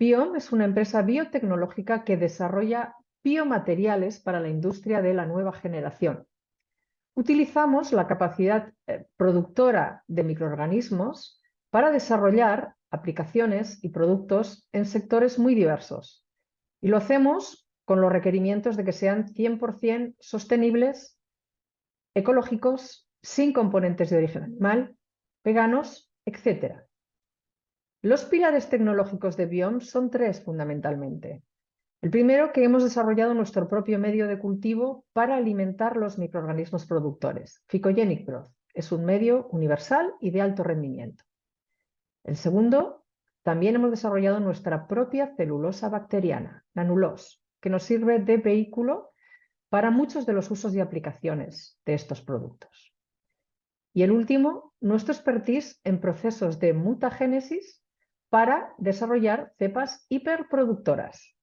Biom es una empresa biotecnológica que desarrolla biomateriales para la industria de la nueva generación. Utilizamos la capacidad eh, productora de microorganismos para desarrollar aplicaciones y productos en sectores muy diversos. Y lo hacemos con los requerimientos de que sean 100% sostenibles, ecológicos, sin componentes de origen animal, veganos, etc. Los pilares tecnológicos de Biom son tres fundamentalmente. El primero, que hemos desarrollado nuestro propio medio de cultivo para alimentar los microorganismos productores. Phycogenic Growth es un medio universal y de alto rendimiento. El segundo, también hemos desarrollado nuestra propia celulosa bacteriana, Nanulos, que nos sirve de vehículo para muchos de los usos y aplicaciones de estos productos. Y el último, nuestro expertise en procesos de mutagénesis para desarrollar cepas hiperproductoras.